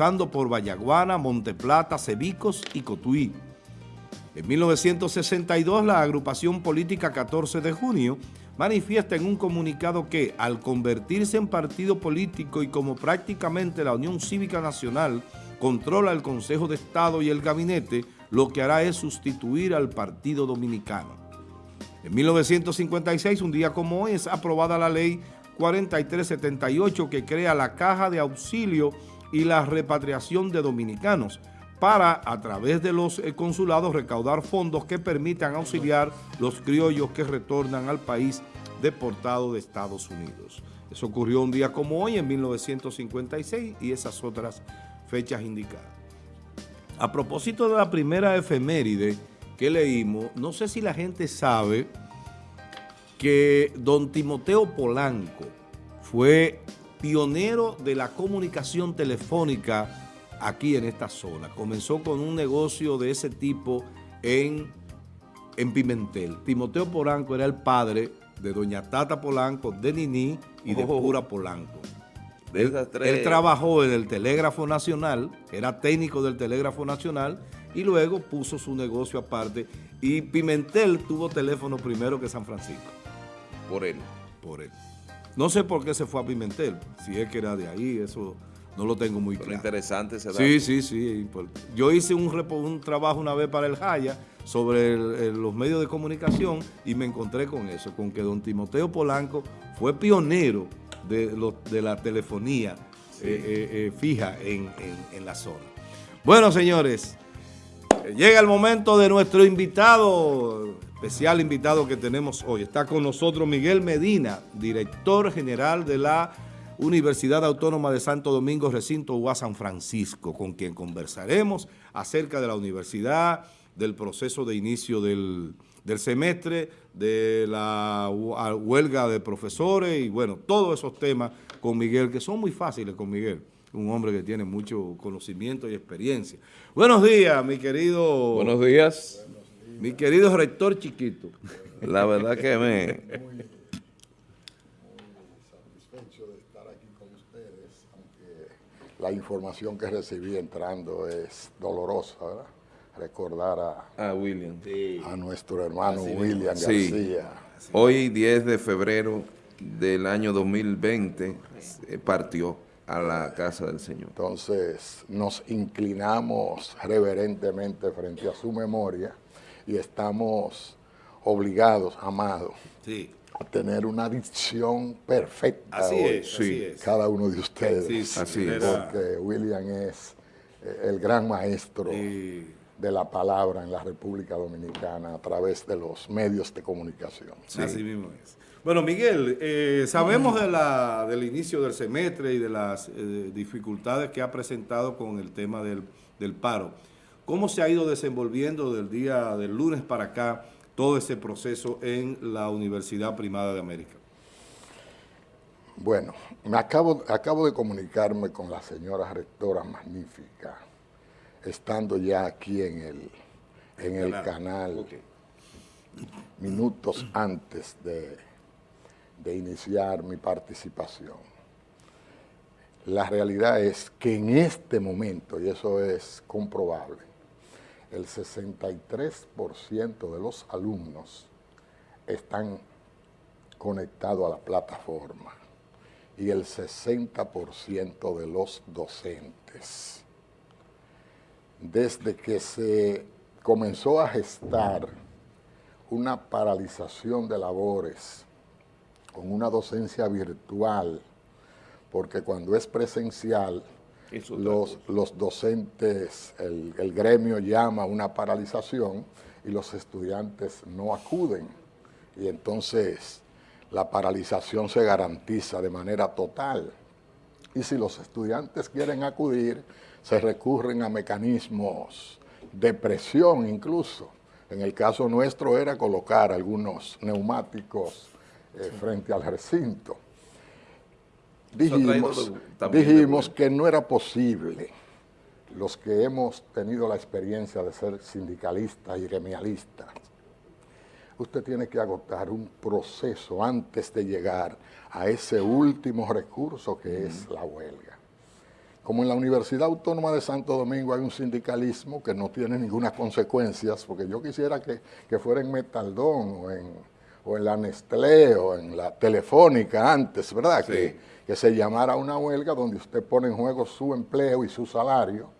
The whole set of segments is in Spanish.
cruzando por Vallaguana, Monteplata, Cebicos y Cotuí. En 1962, la agrupación política 14 de junio manifiesta en un comunicado que, al convertirse en partido político y como prácticamente la Unión Cívica Nacional controla el Consejo de Estado y el Gabinete, lo que hará es sustituir al Partido Dominicano. En 1956, un día como hoy, es aprobada la ley 4378 que crea la Caja de Auxilio y la Repatriación de Dominicanos para, a través de los eh, consulados, recaudar fondos que permitan auxiliar los criollos que retornan al país deportado de Estados Unidos. Eso ocurrió un día como hoy, en 1956, y esas otras fechas indicadas. A propósito de la primera efeméride que leímos, no sé si la gente sabe que don Timoteo Polanco fue pionero de la comunicación telefónica aquí en esta zona. Comenzó con un negocio de ese tipo en, en Pimentel. Timoteo Polanco era el padre de doña Tata Polanco, de Nini y de oh. Pura Polanco. Él, él, trabajó en el Telégrafo Nacional, era técnico del Telégrafo Nacional y luego puso su negocio aparte y Pimentel tuvo teléfono primero que San Francisco. Por él. Por él. No sé por qué se fue a Pimentel, si es que era de ahí, eso no lo tengo muy claro. interesante ese Sí, sí, sí. Yo hice un, un trabajo una vez para el Jaya sobre los medios de comunicación y me encontré con eso, con que don Timoteo Polanco fue pionero de, de la telefonía eh, eh, eh, fija en, en la zona. Bueno, señores, llega el momento de nuestro invitado, especial invitado que tenemos hoy. Está con nosotros Miguel Medina, director general de la Universidad Autónoma de Santo Domingo, recinto UA San Francisco, con quien conversaremos acerca de la universidad, del proceso de inicio del, semestre, de la huelga de profesores y bueno, todos esos temas con Miguel, que son muy fáciles con Miguel, un hombre que tiene mucho conocimiento y experiencia. Buenos días, mi querido... Buenos días. Mi querido rector chiquito. La verdad que me... la información que recibí entrando es dolorosa, ¿verdad? Recordar a, a William. A nuestro hermano William García. Hoy, 10 de febrero del año 2020, eh, partió a la casa del Señor. Entonces, nos inclinamos reverentemente frente a su memoria y estamos obligados, amados, sí tener una dicción perfecta. Así es, sí. Cada uno de ustedes. así es. Porque William es eh, el gran maestro de la palabra en la República Dominicana a través de los medios de comunicación. Así mismo es. Bueno, Miguel, eh, sabemos de la, del inicio del semestre y de las eh, dificultades que ha presentado con el tema del, del paro. ¿Cómo se ha ido desenvolviendo del día del lunes para acá todo ese proceso en la Universidad Primada de América? Bueno, me acabo, acabo de comunicarme con la señora rectora magnífica, estando ya aquí en el, en el canal, minutos antes de, de iniciar mi participación. La realidad es que en este momento, y eso es comprobable, el 63% de los alumnos están conectados a la plataforma y el 60% de los docentes. Desde que se comenzó a gestar una paralización de labores con una docencia virtual, porque cuando es presencial los, los, docentes, el, el, gremio llama a una paralización y los estudiantes no acuden. Y entonces la paralización se garantiza de manera total. Y si los estudiantes quieren acudir, se recurren a mecanismos de presión incluso. En el caso nuestro era colocar algunos neumáticos eh, frente al recinto dijimos, dijimos que no era posible los que hemos tenido la experiencia de ser sindicalistas y gremialistas, usted tiene que agotar un proceso antes de llegar a ese último recurso que es la huelga. como en la Universidad Autónoma de Santo Domingo hay un sindicalismo que no tiene ninguna consecuencias, porque yo quisiera que, fuera en Metaldón o en, o en la Nestlé o en la Telefónica antes, ¿verdad? Que, que se llamara una huelga donde usted pone en juego su empleo y su salario.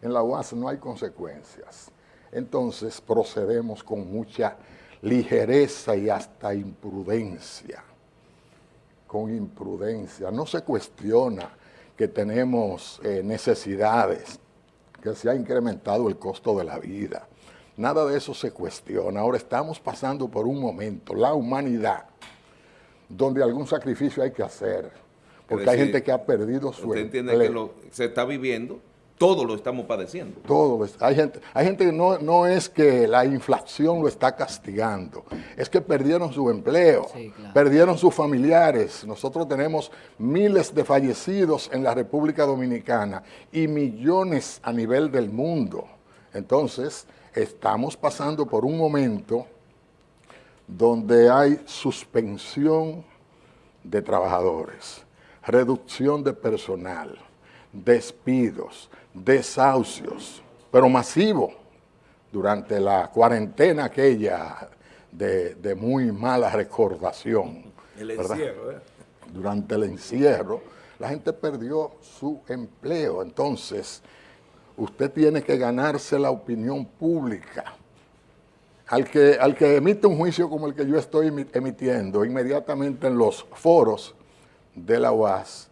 En la UAS no hay consecuencias. Entonces procedemos con mucha ligereza y hasta imprudencia. Con imprudencia. No se cuestiona que tenemos eh, necesidades, que se ha incrementado el costo de la vida. Nada de eso se cuestiona. Ahora estamos pasando por un momento, la humanidad, donde algún sacrificio hay que hacer, porque hay gente que ha perdido su ¿Usted entiende que lo, se está viviendo todo lo estamos padeciendo. Todo. Hay gente, hay gente que no, no es que la inflación lo está castigando, es que perdieron su empleo, perdieron sus familiares. Nosotros tenemos miles de fallecidos en la República Dominicana y millones a nivel del mundo. Entonces, estamos pasando por un momento donde hay suspensión de trabajadores, reducción de personal, despidos, desahucios, pero masivo, durante la cuarentena aquella de, muy mala recordación. El encierro, ¿eh? Durante el encierro, la gente perdió su empleo. Entonces, usted tiene que ganarse la opinión pública. Al que, al que emite un juicio como el que yo estoy emitiendo, inmediatamente en los foros de la UAS,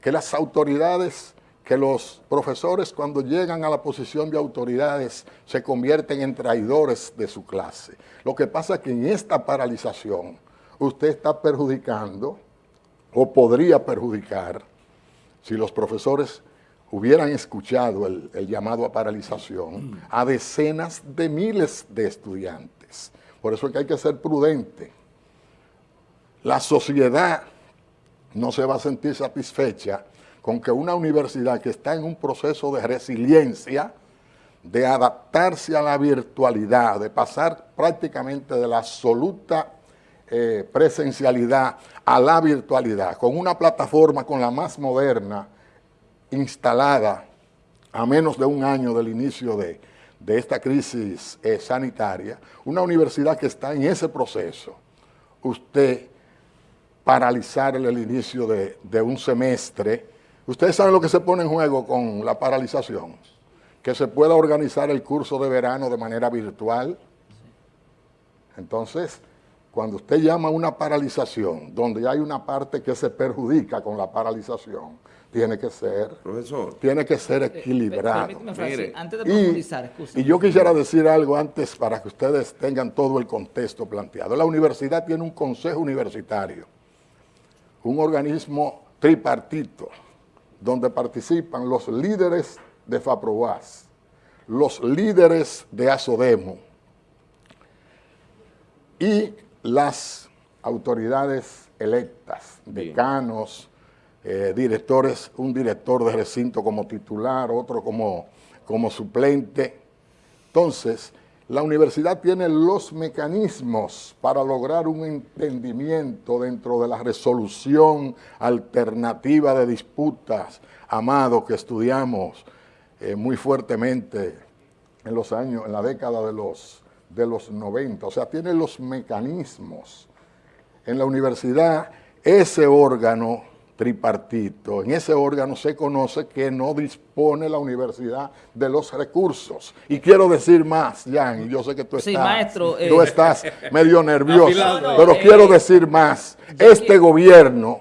que las autoridades que los profesores cuando llegan a la posición de autoridades se convierten en traidores de su clase. Lo que pasa es que en esta paralización usted está perjudicando o podría perjudicar si los profesores hubieran escuchado el, llamado a paralización a decenas de miles de estudiantes. Por eso es que hay que ser prudente. La sociedad no se va a sentir satisfecha con que una universidad que está en un proceso de resiliencia, de adaptarse a la virtualidad, de pasar prácticamente de la absoluta eh, presencialidad a la virtualidad, con una plataforma con la más moderna instalada a menos de un año del inicio de, esta crisis eh, sanitaria, una universidad que está en ese proceso, usted paralizar el inicio de, de un semestre Ustedes saben lo que se pone en juego con la paralización, que se pueda organizar el curso de verano de manera virtual. Entonces, cuando usted llama una paralización, donde hay una parte que se perjudica con la paralización, tiene que ser, Profesor. Tiene que ser eh, equilibrado. antes de profundizar, y, y yo quisiera decir algo antes para que ustedes tengan todo el contexto planteado. La universidad tiene un consejo universitario, un organismo tripartito, donde participan los líderes de FAPROAS, los líderes de ASODEMO y las autoridades electas, decanos, eh, directores, un director de recinto como titular, otro como, como suplente. Entonces, la universidad tiene los mecanismos para lograr un entendimiento dentro de la resolución alternativa de disputas, amado, que estudiamos eh, muy fuertemente en los años, en la década de los, de los 90. O sea, tiene los mecanismos. En la universidad, ese órgano tripartito. En ese órgano se conoce que no dispone la universidad de los recursos. Y quiero decir más, Jan, y yo sé que tú estás, maestro, tú eh, estás medio nervioso, pero quiero decir más. Este gobierno,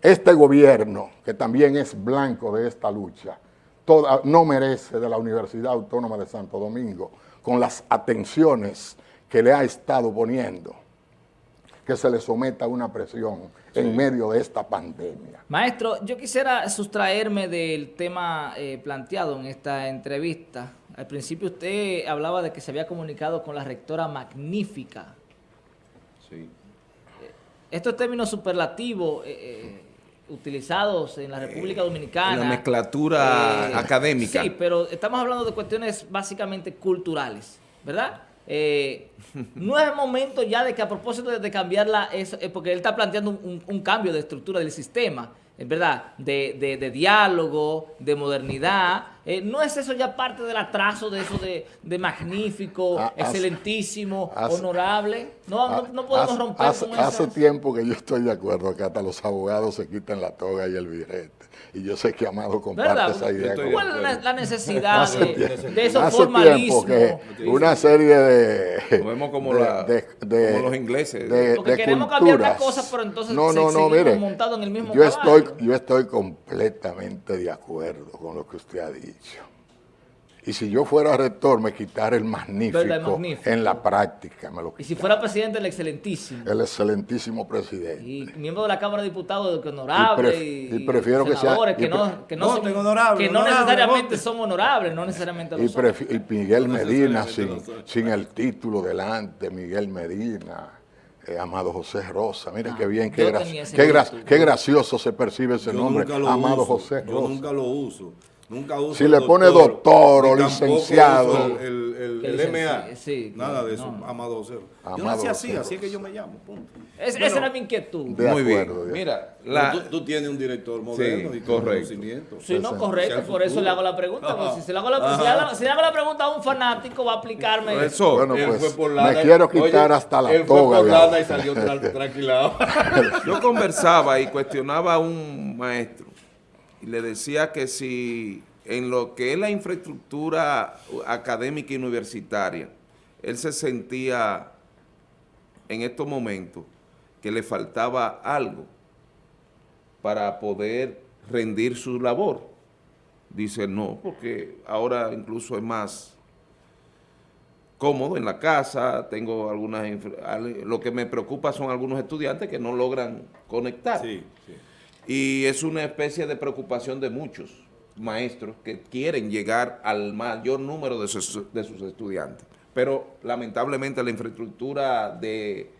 este gobierno, que también es blanco de esta lucha, toda, no merece de la Universidad Autónoma de Santo Domingo, con las atenciones que le ha estado poniendo, que se le someta a una presión en medio de esta pandemia. Maestro, yo quisiera sustraerme del tema eh, planteado en esta entrevista. Al principio usted hablaba de que se había comunicado con la rectora magnífica. Sí. Eh, estos términos superlativos eh, utilizados en la República Dominicana. En la mezclatura académica. Sí, pero estamos hablando de cuestiones básicamente culturales, ¿verdad? Eh, no es el momento ya de que a propósito de, cambiarla, es, eh, porque él está planteando un, cambio de estructura del sistema, ¿verdad? De, de, de diálogo, de modernidad. Eh, ¿No es eso ya parte del atraso de eso de, de magnífico, Ah, hace- excelentísimo, hace- honorable? No, no, no podemos hace, romper hace- con hace eso. tiempo que yo estoy de acuerdo que hasta los abogados se quitan la toga y el birrete. Y yo sé que Amado comparte ¿Verdad? esa idea. con- ¿Cuál es la, la necesidad de, tiempo- de esos hace formalismos? tiempo que una serie de... Vemos como, de- la- de- de- como los ingleses. de- Porque de queremos cambiar una culturas. cosa, pero entonces no, se- no, no, mire, montados en el mismo yo caballo. estoy, yo estoy completamente de acuerdo con lo que usted ha dicho. Y si yo fuera rector, me quitara el magnífico, ¿Verdad? El magnífico. en la práctica. Me lo Y si fuera presidente, el excelentísimo. El excelentísimo presidente. Y miembro de la Cámara de Diputados, que honorable, Y y, pref- y prefiero que sea- y que, no, que no, Voten son- honorable, que no honorable, necesariamente son honorables, no necesariamente Y, lo son. y Miguel Medina, sin, sin el título delante, Miguel Medina, eh, Amado José Rosa. Miren Ah, qué bien, qué, yo gra- qué, gra- qué gracioso se percibe ese Yo nombre, Amado uso, José Yo Rosa. nunca lo uso. Nunca uso Si le pone doctor o licenciado. uso El, el, MA. sí, Nada de eso, no. Amado. Yo Amado nací así, así es que yo me llamo. Punto. Es- Bueno, esa era mi inquietud. De Muy bien. acuerdo, Mira, la, tú, tú tienes un director moderno y con correcto. conocimiento. Si no, correcto, por eso le hago la pregunta. si, se le hago la, si, le hago, si le hago la pregunta a un fanático, va a aplicarme. profesor, Bueno, Él pues, fue por me lana y- quiero quitar hasta la él fue toga por lana y salió tra- tranquilado. yo conversaba y cuestionaba a un maestro y le decía que si en lo que es la infraestructura académica y universitaria, él se sentía en estos momentos que le faltaba algo para poder rendir su labor. Dice, no, porque ahora incluso es más cómodo en la casa, tengo algunas... Lo que me preocupa son algunos estudiantes que no logran conectar. Sí, sí. Y es una especie de preocupación de muchos maestros que quieren llegar al mayor número de sus, de sus estudiantes. Pero lamentablemente la infraestructura de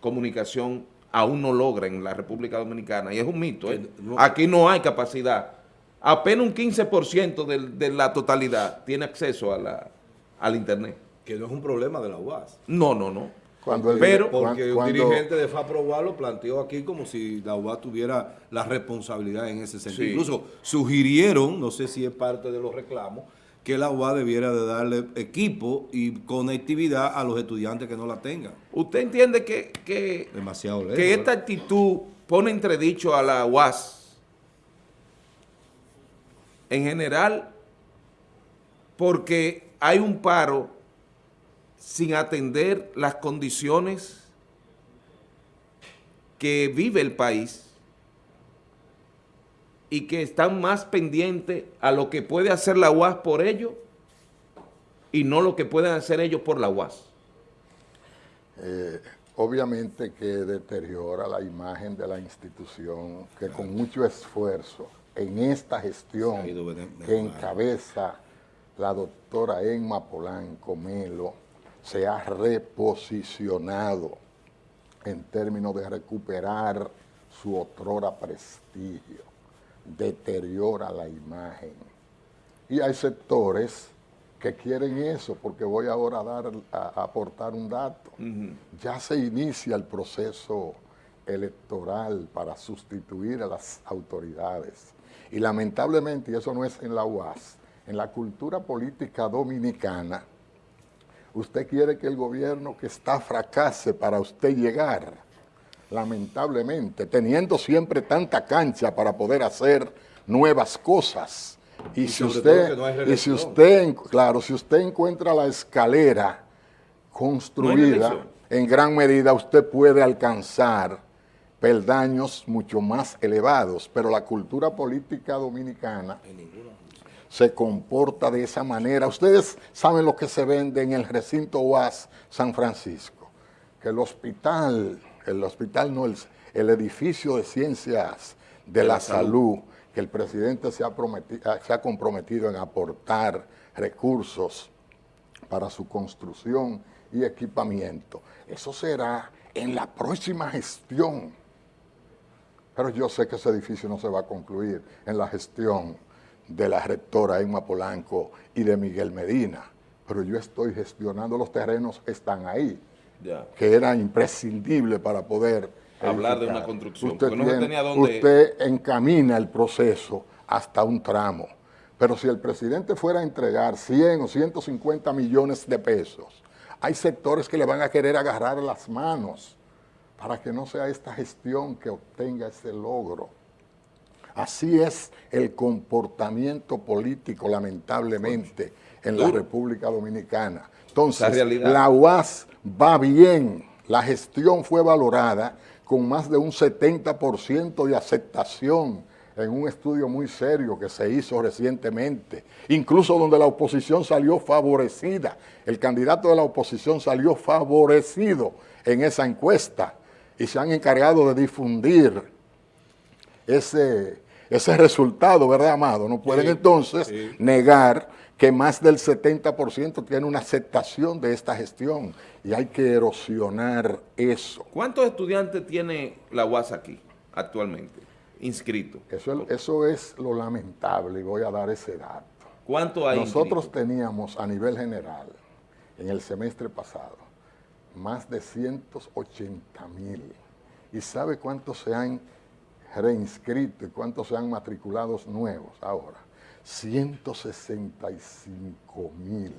comunicación aún no logra en la República Dominicana. Y es un mito. ¿eh? Aquí no hay capacidad. Apenas un 15% del- de, la totalidad tiene acceso a la, al Internet. Que no es un problema de la UAS. No, no, no. Cuando el- Pero- Porque un dirigente de FAPROBA lo planteó aquí como si la UAS tuviera la responsabilidad en ese sentido. Sí. Incluso sugirieron, no sé si es parte de los reclamos, que la UAS debiera de darle equipo y conectividad a los estudiantes que no la tengan. ¿Usted entiende que, que Demasiado lejos. que esta actitud pone entredicho a la UAS en general porque hay un paro sin atender las condiciones que vive el país y que están más pendientes a lo que puede hacer la UAS por ellos y no lo que pueden hacer ellos por la UAS. Eh, obviamente que deteriora la imagen de la institución que con mucho esfuerzo en esta gestión que encabeza la doctora Emma Polanco Melo se ha reposicionado en términos de recuperar su otrora prestigio, deteriora la imagen. Y hay sectores que quieren eso, porque voy ahora a, dar, a, a aportar un dato. Ya se inicia el proceso electoral para sustituir a las autoridades. Y lamentablemente, y eso no es en la UAS, en la cultura política dominicana, usted quiere que el gobierno que está fracase para usted llegar, lamentablemente, teniendo siempre tanta cancha para poder hacer nuevas cosas. Y, Y si usted, no y si usted, claro, si usted encuentra la escalera construida, en gran medida usted puede alcanzar peldaños mucho más elevados, pero la cultura política dominicana se comporta de esa manera. Ustedes saben lo que se vende en el recinto UAS San Francisco, que el hospital, el hospital no, el, el edificio de ciencias de, la, salud, que el presidente se ha, ah, se ha comprometido en aportar recursos para su construcción y equipamiento. Eso será en la próxima gestión. Pero yo sé que ese edificio no se va a concluir en la gestión de la rectora Emma Polanco y de Miguel Medina. Pero yo estoy gestionando los terrenos, están ahí, Ya. que era imprescindible para poder hablar de una construcción, usted no tenía dónde... Usted encamina el proceso hasta un tramo. Pero si el presidente fuera a entregar 100 o 150 millones de pesos, hay sectores que le van a querer agarrar las manos para que no sea esta gestión que obtenga ese logro. Así es el comportamiento político, lamentablemente, en la República Dominicana. Entonces, la, la UAS va bien, la gestión fue valorada con más de un 70% de aceptación en un estudio muy serio que se hizo recientemente, incluso donde la oposición salió favorecida, el candidato de la oposición salió favorecido en esa encuesta y se han encargado de difundir ese, ese resultado, ¿verdad, Amado? No pueden entonces negar que más del 70% tiene una aceptación de esta gestión y hay que erosionar eso. ¿Cuántos estudiantes tiene la UAS aquí actualmente inscritos? Eso, eso es lo lamentable y voy a dar ese dato. ¿Cuánto hay Nosotros teníamos a nivel general, en el semestre pasado, más de 180 mil. ¿Y sabe cuántos se han reinscrito y cuántos se han matriculado nuevos ahora? 165 mil.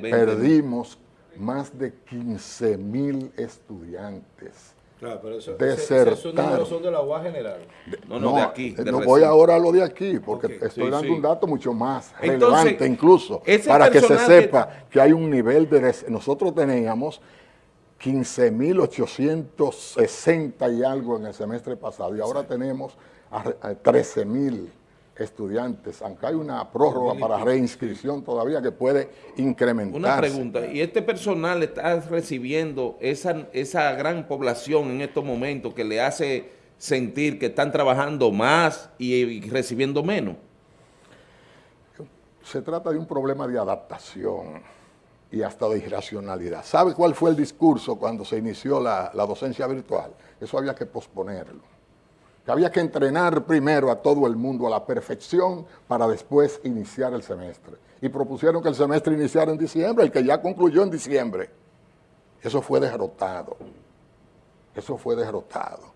Perdimos más de 15 mil estudiantes. Claro, pero eso, esos números son de la general. no, no, de aquí. no voy ahora a lo de aquí, porque estoy dando un dato mucho más relevante incluso, para que se sepa que... hay un nivel de... Nosotros teníamos 15.860 y algo en el semestre pasado, y ahora tenemos a 13.000 estudiantes, aunque hay una prórroga para reinscripción todavía que puede incrementar. Una pregunta, ¿y este personal está recibiendo esa, esa gran población en estos momentos que le hace sentir que están trabajando más y, recibiendo menos? Se trata de un problema de adaptación y hasta de irracionalidad. ¿Sabe cuál fue el discurso cuando se inició la, la docencia virtual? Eso había que posponerlo que había que entrenar primero a todo el mundo a la perfección para después iniciar el semestre. Y propusieron que el semestre iniciara en diciembre, el que ya concluyó en diciembre. Eso fue derrotado. Eso fue derrotado.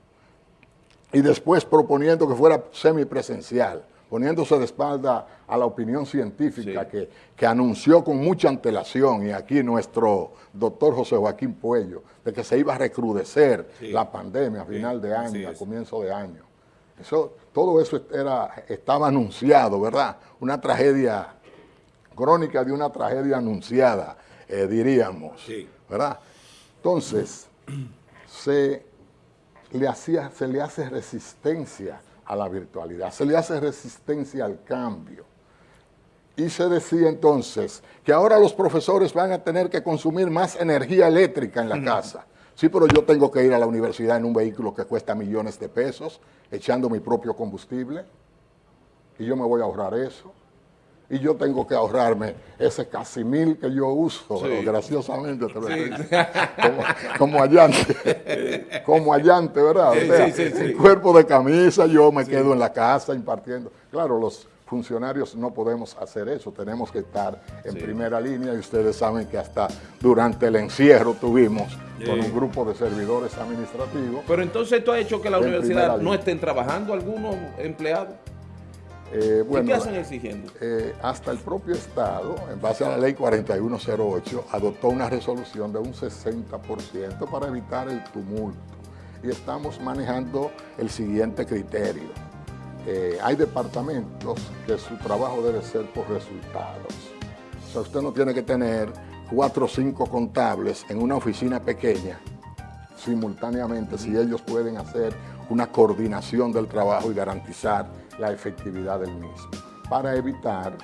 Y después proponiendo que fuera semipresencial, poniéndose de espalda a la opinión científica que, que, anunció con mucha antelación, y aquí nuestro doctor José Joaquín Puello, de que se iba a recrudecer la pandemia a final de año, a comienzo de año. Eso, todo eso era, estaba anunciado, ¿verdad? Una tragedia crónica de una tragedia anunciada, eh, diríamos, ¿verdad? Entonces, se le, hacía, se le hace resistencia a la virtualidad, se le hace resistencia al cambio. Y se decía entonces que ahora los profesores van a tener que consumir más energía eléctrica en la casa. Sí, pero yo tengo que ir a la universidad en un vehículo que cuesta millones de pesos, echando mi propio combustible, y yo me voy a ahorrar eso. Y yo tengo que ahorrarme ese casi mil que yo uso, graciosamente, como, como, allante, como allante, ¿verdad? el cuerpo de camisa, yo me quedo en la casa impartiendo. Claro, los funcionarios no podemos hacer eso, tenemos que estar en primera línea y ustedes saben que hasta durante el encierro tuvimos con un grupo de servidores administrativos. Pero entonces esto ha hecho que la universidad no estén trabajando algunos empleados. Eh, bueno, ¿Qué hacen exigiendo? Eh, hasta el propio Estado, en base a la ley 4108, adoptó una resolución de un 60% para evitar el tumulto. Y estamos manejando el siguiente criterio. Eh, hay departamentos que su trabajo debe ser por resultados. O sea, usted no tiene que tener cuatro o cinco contables en una oficina pequeña simultáneamente si ellos pueden hacer una coordinación del trabajo y garantizar la efectividad del mismo, para evitar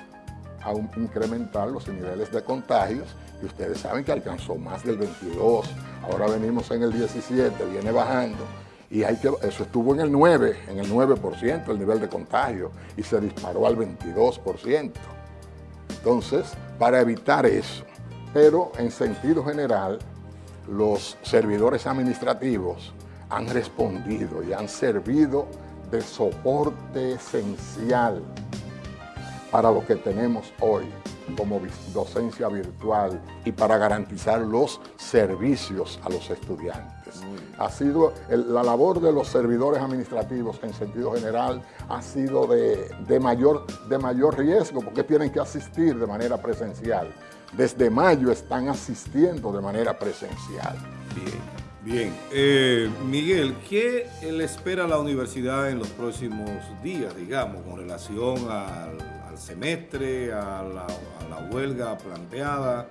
aún incrementar los niveles de contagios, y ustedes saben que alcanzó más del 22, ahora venimos en el 17, viene bajando, y hay que, eso estuvo en el 9, en el 9% el nivel de contagio, y se disparó al 22%. Entonces, para evitar eso, pero en sentido general, los servidores administrativos han respondido y han servido de soporte esencial para lo que tenemos hoy. como docencia virtual y para garantizar los servicios a los estudiantes. Ha sido la labor de los servidores administrativos en sentido general ha sido de, de, mayor, de mayor riesgo porque tienen que asistir de manera presencial. Desde mayo están asistiendo de manera presencial. Bien. Bien, eh, Miguel, ¿qué le espera a la universidad en los próximos días, digamos, con relación al, semestre, a la, huelga planteada?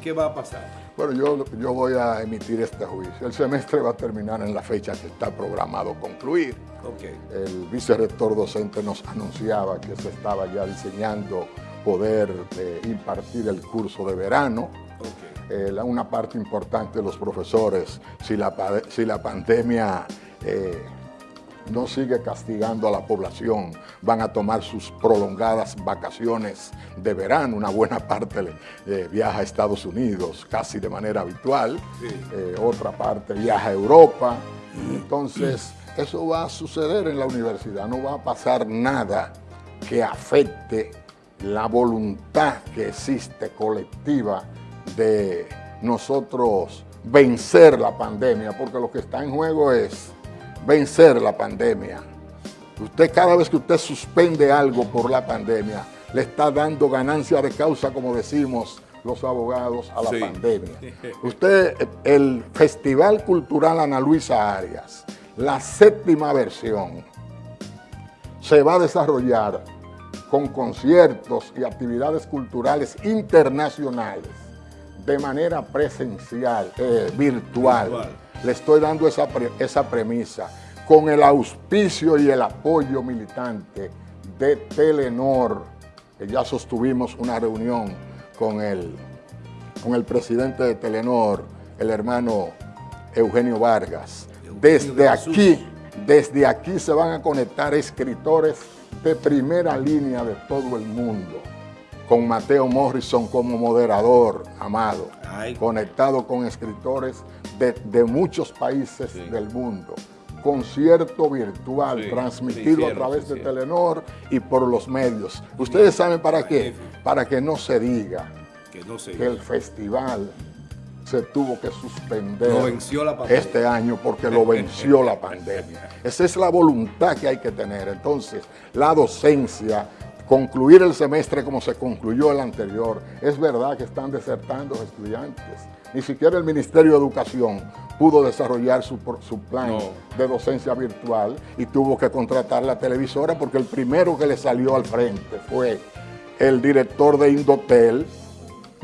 ¿Qué va a pasar? Bueno, yo, yo voy a emitir este juicio. El semestre va a terminar en la fecha que está programado concluir. Okay. El vicerrector docente nos anunciaba que se estaba ya diseñando poder eh, impartir el curso de verano. Eh, una parte importante de los profesores, si la, si la pandemia eh, no sigue castigando a la población, van a tomar sus prolongadas vacaciones de verano, una buena parte eh, viaja a Estados Unidos casi de manera habitual, otra parte viaja a Europa, entonces eso va a suceder en la universidad, no va a pasar nada que afecte la voluntad que existe colectiva de nosotros vencer la pandemia, porque lo que está en juego es vencer la pandemia. Usted cada vez que usted suspende algo por la pandemia, le está dando ganancia de causa, como decimos los abogados, a la pandemia. Usted, el Festival Cultural Ana Luisa Arias, la séptima versión, se va a desarrollar con conciertos y actividades culturales internacionales de manera presencial, eh, virtual. Le estoy dando esa, esa premisa con el auspicio y el apoyo militante de Telenor, que ya sostuvimos una reunión con el, con el presidente de Telenor, el hermano Eugenio Vargas. Desde aquí, desde aquí se van a conectar escritores de primera línea de todo el mundo con Mateo Morrison como moderador, amado, conectado con escritores de, muchos países del mundo. Concierto virtual transmitido a través de Telenor y por los medios. ¿Ustedes saben para qué? Para que no se diga que, el festival se tuvo que suspender este año porque lo venció la pandemia. Esa es la voluntad que hay que tener. Entonces, la docencia concluir el semestre como se concluyó el anterior. Es verdad que están desertando estudiantes. Ni siquiera el Ministerio de Educación pudo desarrollar su, su plan de docencia virtual y tuvo que contratar la televisora porque el primero que le salió al frente fue el director de Indotel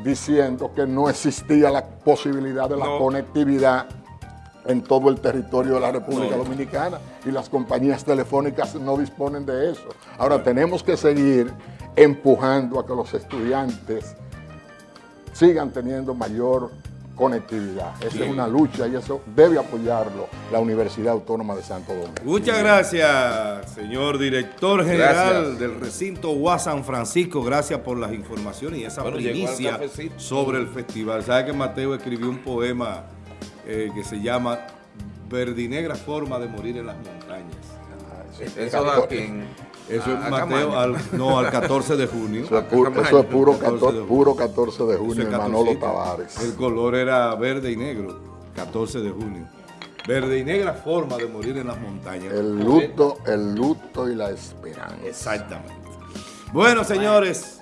diciendo que no existía la posibilidad de la conectividad en todo el territorio de la República Dominicana y las compañías telefónicas no disponen de eso. Ahora tenemos que seguir empujando a que los estudiantes sigan teniendo mayor conectividad. Esa es una lucha y eso debe apoyarlo la Universidad Autónoma de Santo Domingo. Muchas gracias, señor director general del recinto UAS San Francisco. Gracias por las informaciones y esa primicia sobre el festival. ¿Sabe que Mateo escribió un poema eh, que se llama Verdinegra forma de morir en las montañas. Eso da quien... Eso es Mateo, al, no, al 14 de junio. Eso es puro, eso es puro, 14, puro 14 de junio, en Manolo Tavares. El color era verde y negro, 14 de junio. Verde y negra forma de morir en las montañas. El luto, el luto y la esperanza. Exactamente. Bueno, señores,